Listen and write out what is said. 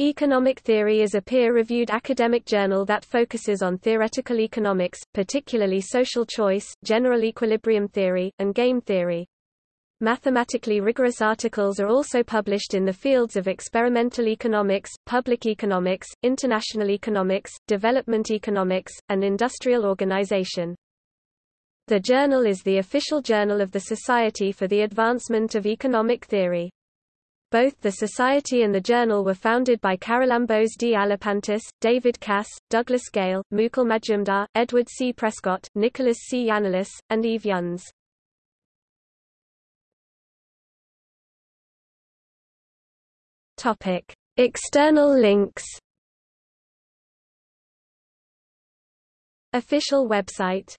Economic Theory is a peer-reviewed academic journal that focuses on theoretical economics, particularly social choice, general equilibrium theory, and game theory. Mathematically rigorous articles are also published in the fields of experimental economics, public economics, international economics, development economics, and industrial organization. The journal is the official journal of the Society for the Advancement of Economic Theory. Both the Society and the journal were founded by Charalambos D. Aliprantis, David Cass, Douglas Gale, Mukul Majumdar, Edward C. Prescott, Nicholas C. Yannelis, and Eve Yuns. External links Official website